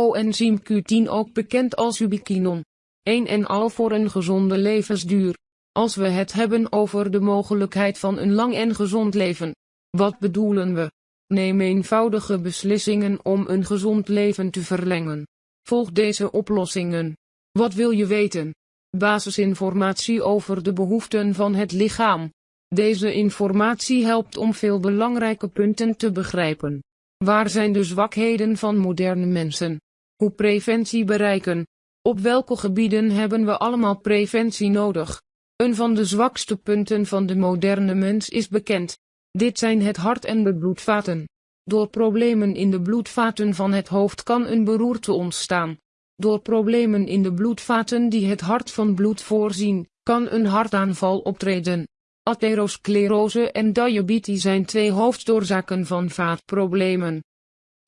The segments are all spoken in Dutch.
coenzym Q10 ook bekend als ubiquinon. Een en al voor een gezonde levensduur. Als we het hebben over de mogelijkheid van een lang en gezond leven. Wat bedoelen we? Neem eenvoudige beslissingen om een gezond leven te verlengen. Volg deze oplossingen. Wat wil je weten? Basisinformatie over de behoeften van het lichaam. Deze informatie helpt om veel belangrijke punten te begrijpen. Waar zijn de zwakheden van moderne mensen? Hoe preventie bereiken? Op welke gebieden hebben we allemaal preventie nodig? Een van de zwakste punten van de moderne mens is bekend. Dit zijn het hart en de bloedvaten. Door problemen in de bloedvaten van het hoofd kan een beroerte ontstaan. Door problemen in de bloedvaten die het hart van bloed voorzien, kan een hartaanval optreden. Atherosclerose en diabetes zijn twee hoofdoorzaken van vaatproblemen.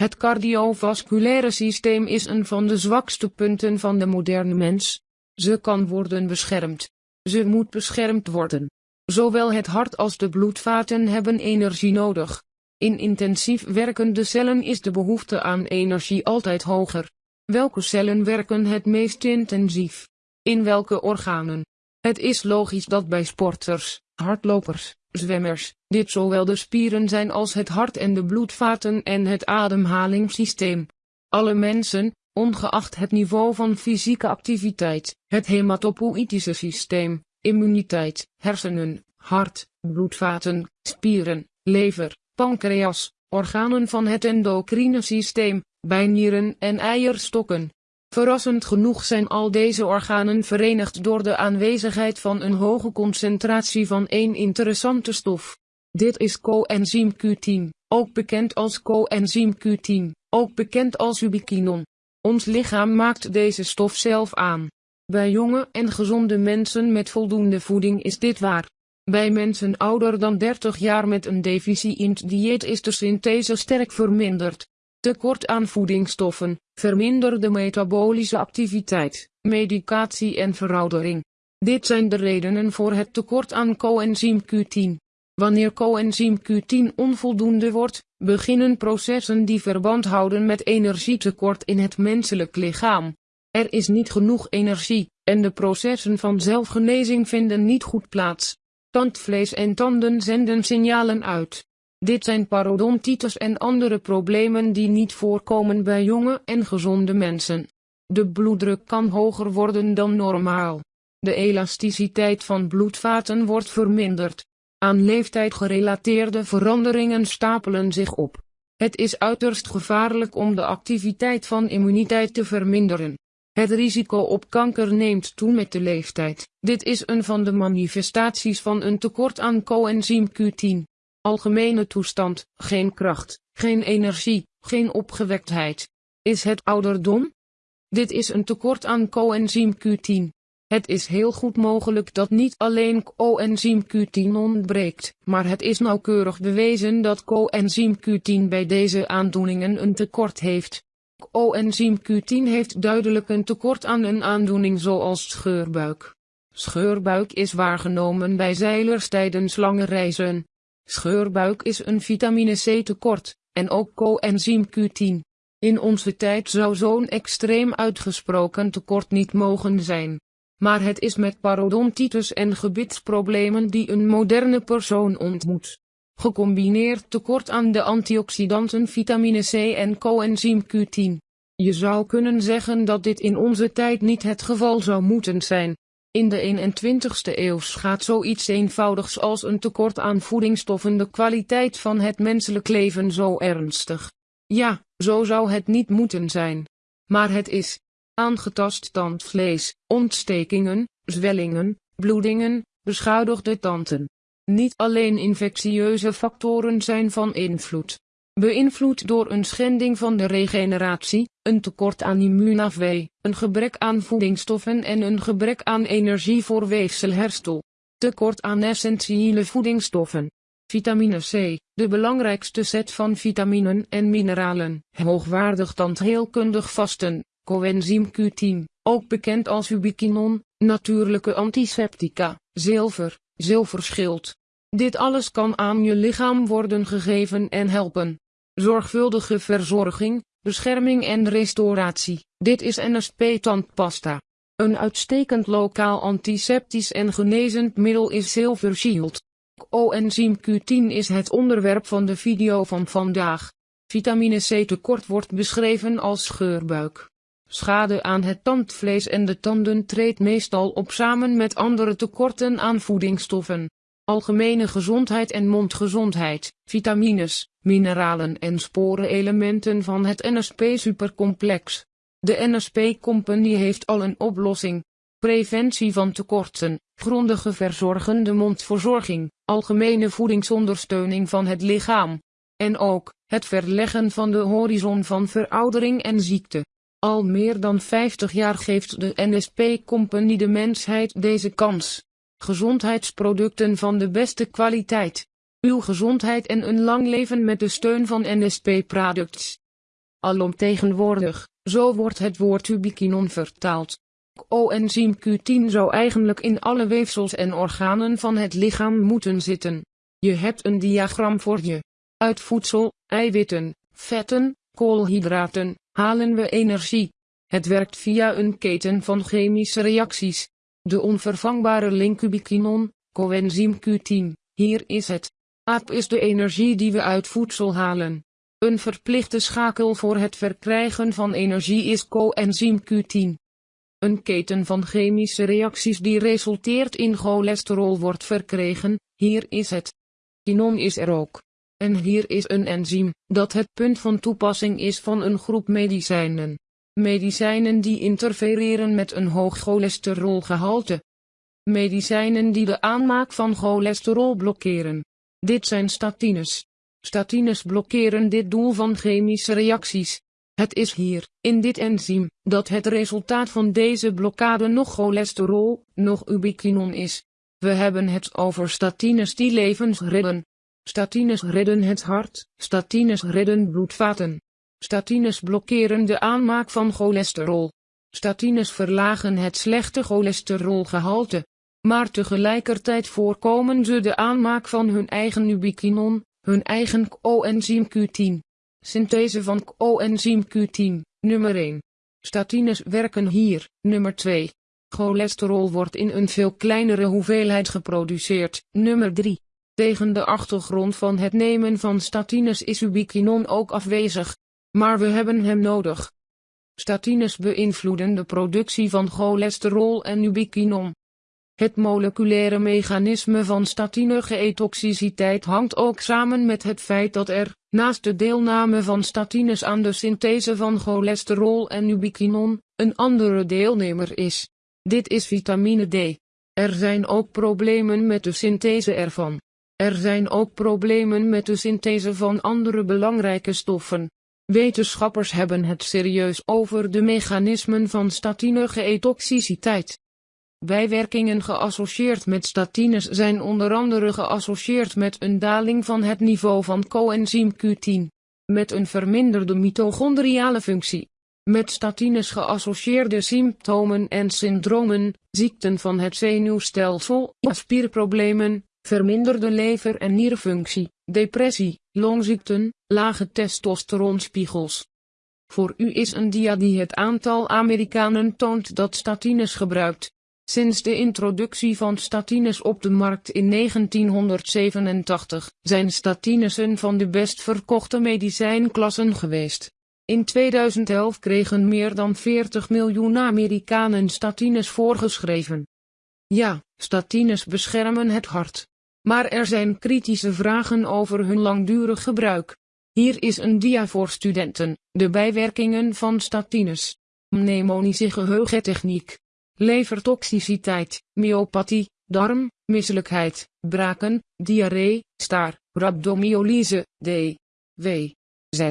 Het cardiovasculaire systeem is een van de zwakste punten van de moderne mens. Ze kan worden beschermd. Ze moet beschermd worden. Zowel het hart als de bloedvaten hebben energie nodig. In intensief werkende cellen is de behoefte aan energie altijd hoger. Welke cellen werken het meest intensief? In welke organen? Het is logisch dat bij sporters, hardlopers, zwemmers, dit zowel de spieren zijn als het hart en de bloedvaten en het ademhalingssysteem. Alle mensen, ongeacht het niveau van fysieke activiteit, het hematopoïtische systeem, immuniteit, hersenen, hart, bloedvaten, spieren, lever, pancreas, organen van het endocrine systeem, bijnieren en eierstokken. Verrassend genoeg zijn al deze organen verenigd door de aanwezigheid van een hoge concentratie van één interessante stof. Dit is coenzym Q10, ook bekend als coenzym Q10, ook bekend als ubiquinon. Ons lichaam maakt deze stof zelf aan. Bij jonge en gezonde mensen met voldoende voeding is dit waar. Bij mensen ouder dan 30 jaar met een deficiënt dieet is de synthese sterk verminderd. Tekort aan voedingsstoffen, verminderde metabolische activiteit, medicatie en veroudering. Dit zijn de redenen voor het tekort aan coenzym Q10. Wanneer coenzym Q10 onvoldoende wordt, beginnen processen die verband houden met energietekort in het menselijk lichaam. Er is niet genoeg energie, en de processen van zelfgenezing vinden niet goed plaats. Tandvlees en tanden zenden signalen uit. Dit zijn parodontitis en andere problemen die niet voorkomen bij jonge en gezonde mensen. De bloeddruk kan hoger worden dan normaal. De elasticiteit van bloedvaten wordt verminderd. Aan leeftijd gerelateerde veranderingen stapelen zich op. Het is uiterst gevaarlijk om de activiteit van immuniteit te verminderen. Het risico op kanker neemt toe met de leeftijd. Dit is een van de manifestaties van een tekort aan coenzym Q10. Algemene toestand, geen kracht, geen energie, geen opgewektheid. Is het ouderdom? Dit is een tekort aan coenzym Q10. Het is heel goed mogelijk dat niet alleen coenzym Q10 ontbreekt, maar het is nauwkeurig bewezen dat coenzym Q10 bij deze aandoeningen een tekort heeft. Coenzym Q10 heeft duidelijk een tekort aan een aandoening zoals scheurbuik. Scheurbuik is waargenomen bij zeilers tijdens lange reizen. Scheurbuik is een vitamine C tekort, en ook coenzym Q10. In onze tijd zou zo'n extreem uitgesproken tekort niet mogen zijn. Maar het is met parodontitis en gebitsproblemen die een moderne persoon ontmoet. Gecombineerd tekort aan de antioxidanten vitamine C en coenzym Q10. Je zou kunnen zeggen dat dit in onze tijd niet het geval zou moeten zijn. In de 21ste eeuw gaat zoiets eenvoudigs als een tekort aan voedingsstoffen de kwaliteit van het menselijk leven zo ernstig. Ja, zo zou het niet moeten zijn. Maar het is aangetast tandvlees, ontstekingen, zwellingen, bloedingen, beschadigde tanden. Niet alleen infectieuze factoren zijn van invloed. Beïnvloed door een schending van de regeneratie, een tekort aan immuunafweer, een gebrek aan voedingsstoffen en een gebrek aan energie voor weefselherstel. Tekort aan essentiële voedingsstoffen. Vitamine C, de belangrijkste set van vitaminen en mineralen, hoogwaardig tandheelkundig vasten, coenzym Q10, ook bekend als ubiquinon, natuurlijke antiseptica, zilver, zilverschild. Dit alles kan aan je lichaam worden gegeven en helpen. Zorgvuldige verzorging, bescherming en restauratie. Dit is NSP tandpasta. Een uitstekend lokaal antiseptisch en genezend middel is Silver Shield. Coenzym Q10 is het onderwerp van de video van vandaag. Vitamine C tekort wordt beschreven als scheurbuik. Schade aan het tandvlees en de tanden treedt meestal op samen met andere tekorten aan voedingsstoffen. Algemene gezondheid en mondgezondheid, vitamines, mineralen en sporenelementen van het NSP supercomplex. De NSP Company heeft al een oplossing. Preventie van tekorten, grondige verzorgende mondverzorging, algemene voedingsondersteuning van het lichaam. En ook, het verleggen van de horizon van veroudering en ziekte. Al meer dan 50 jaar geeft de NSP Company de mensheid deze kans. Gezondheidsproducten van de beste kwaliteit. Uw gezondheid en een lang leven met de steun van NSP Products. Alomtegenwoordig, zo wordt het woord ubiquinon vertaald. Coenzym Q10 zou eigenlijk in alle weefsels en organen van het lichaam moeten zitten. Je hebt een diagram voor je. Uit voedsel, eiwitten, vetten, koolhydraten, halen we energie. Het werkt via een keten van chemische reacties. De onvervangbare link ubiquinon, coenzym Q10, hier is het. AAP is de energie die we uit voedsel halen. Een verplichte schakel voor het verkrijgen van energie is coenzym Q10. Een keten van chemische reacties die resulteert in cholesterol wordt verkregen, hier is het. Quinon is er ook. En hier is een enzym, dat het punt van toepassing is van een groep medicijnen. Medicijnen die interfereren met een hoog cholesterolgehalte. Medicijnen die de aanmaak van cholesterol blokkeren. Dit zijn statines. Statines blokkeren dit doel van chemische reacties. Het is hier, in dit enzym, dat het resultaat van deze blokkade nog cholesterol, nog ubiquinon is. We hebben het over statines die levens redden. Statines redden het hart, statines redden bloedvaten. Statines blokkeren de aanmaak van cholesterol. Statines verlagen het slechte cholesterolgehalte. Maar tegelijkertijd voorkomen ze de aanmaak van hun eigen ubiquinon, hun eigen coenzym Q10. Synthese van coenzym Q10, nummer 1. Statines werken hier, nummer 2. Cholesterol wordt in een veel kleinere hoeveelheid geproduceerd, nummer 3. Tegen de achtergrond van het nemen van statines is ubiquinon ook afwezig. Maar we hebben hem nodig. Statines beïnvloeden de productie van cholesterol en ubiquinon. Het moleculaire mechanisme van statine-geetoxiciteit hangt ook samen met het feit dat er, naast de deelname van statines aan de synthese van cholesterol en ubiquinon, een andere deelnemer is. Dit is vitamine D. Er zijn ook problemen met de synthese ervan. Er zijn ook problemen met de synthese van andere belangrijke stoffen. Wetenschappers hebben het serieus over de mechanismen van statine-geetoxiciteit. Bijwerkingen geassocieerd met statines zijn onder andere geassocieerd met een daling van het niveau van coenzym Q10, met een verminderde mitochondriale functie, met statines geassocieerde symptomen en syndromen, ziekten van het zenuwstelsel, spierproblemen, verminderde lever- en nierfunctie, depressie, longziekten, lage testosteronspiegels. Voor u is een dia die het aantal Amerikanen toont dat statines gebruikt. Sinds de introductie van statines op de markt in 1987 zijn statines een van de best verkochte medicijnklassen geweest. In 2011 kregen meer dan 40 miljoen Amerikanen statines voorgeschreven. Ja, statines beschermen het hart. Maar er zijn kritische vragen over hun langdurig gebruik. Hier is een dia voor studenten, de bijwerkingen van statines. Mnemonische geheugentechniek. Levertoxiciteit, myopathie, darm, misselijkheid, braken, diarree, staar, rhabdomyolyse, D. W. Z.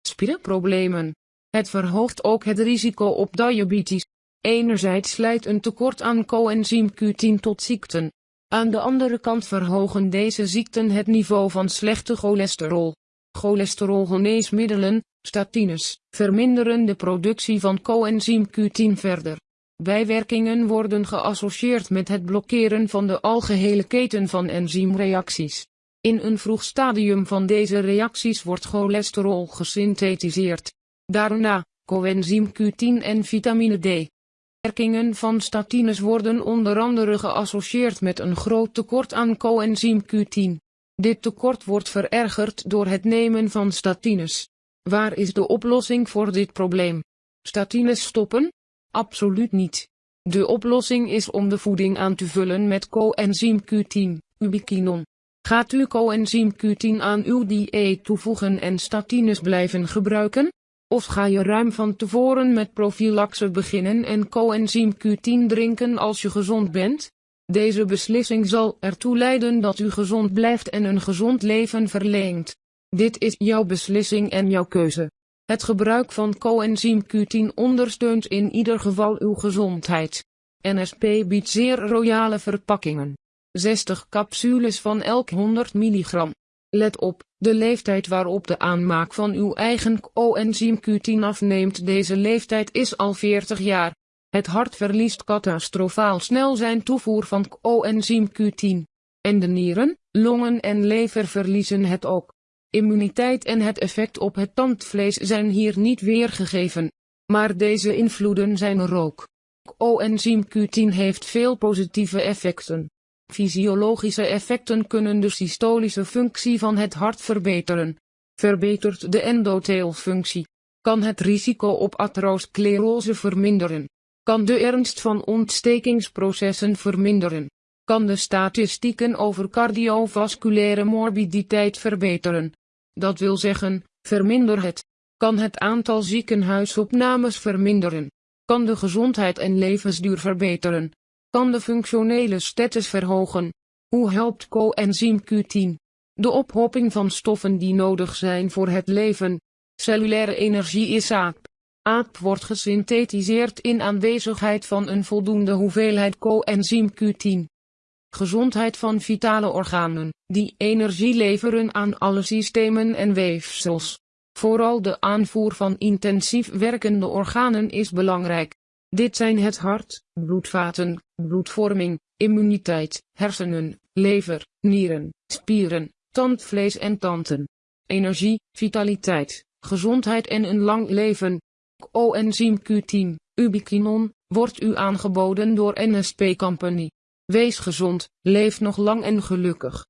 Spierproblemen. Het verhoogt ook het risico op diabetes. Enerzijds leidt een tekort aan coenzym Q10 tot ziekten, aan de andere kant verhogen deze ziekten het niveau van slechte cholesterol. Cholesterolgeneesmiddelen, statines, verminderen de productie van coenzym Q10 verder. Bijwerkingen worden geassocieerd met het blokkeren van de algehele keten van enzymreacties. In een vroeg stadium van deze reacties wordt cholesterol gesynthetiseerd. Daarna, coenzym Q10 en vitamine D. Werkingen van statines worden onder andere geassocieerd met een groot tekort aan coenzym Q10. Dit tekort wordt verergerd door het nemen van statines. Waar is de oplossing voor dit probleem? Statines stoppen? Absoluut niet. De oplossing is om de voeding aan te vullen met coenzym Q10, ubiquinon. Gaat u coenzym Q10 aan uw dieet toevoegen en statines blijven gebruiken? Of ga je ruim van tevoren met profilaxe beginnen en coenzym Q10 drinken als je gezond bent? Deze beslissing zal ertoe leiden dat u gezond blijft en een gezond leven verleent. Dit is jouw beslissing en jouw keuze. Het gebruik van coenzym Q10 ondersteunt in ieder geval uw gezondheid. NSP biedt zeer royale verpakkingen. 60 capsules van elk 100 milligram. Let op, de leeftijd waarop de aanmaak van uw eigen coenzym Q10 afneemt. Deze leeftijd is al 40 jaar. Het hart verliest catastrofaal snel zijn toevoer van coenzym Q10. En de nieren, longen en lever verliezen het ook. Immuniteit en het effect op het tandvlees zijn hier niet weergegeven. Maar deze invloeden zijn er ook. Coenzym Q10 heeft veel positieve effecten. Fysiologische effecten kunnen de systolische functie van het hart verbeteren. Verbetert de endotheelfunctie. Kan het risico op atherosclerose verminderen. Kan de ernst van ontstekingsprocessen verminderen. Kan de statistieken over cardiovasculaire morbiditeit verbeteren. Dat wil zeggen, verminder het. Kan het aantal ziekenhuisopnames verminderen. Kan de gezondheid en levensduur verbeteren kan de functionele status verhogen. Hoe helpt coenzym Q10? De ophoping van stoffen die nodig zijn voor het leven. Cellulaire energie is aap. Aap wordt gesynthetiseerd in aanwezigheid van een voldoende hoeveelheid coenzym Q10. Gezondheid van vitale organen, die energie leveren aan alle systemen en weefsels. Vooral de aanvoer van intensief werkende organen is belangrijk. Dit zijn het hart, bloedvaten, bloedvorming, immuniteit, hersenen, lever, nieren, spieren, tandvlees en tanden. Energie, vitaliteit, gezondheid en een lang leven. Coenzym Q10, ubiquinon, wordt u aangeboden door NSP Company. Wees gezond, leef nog lang en gelukkig.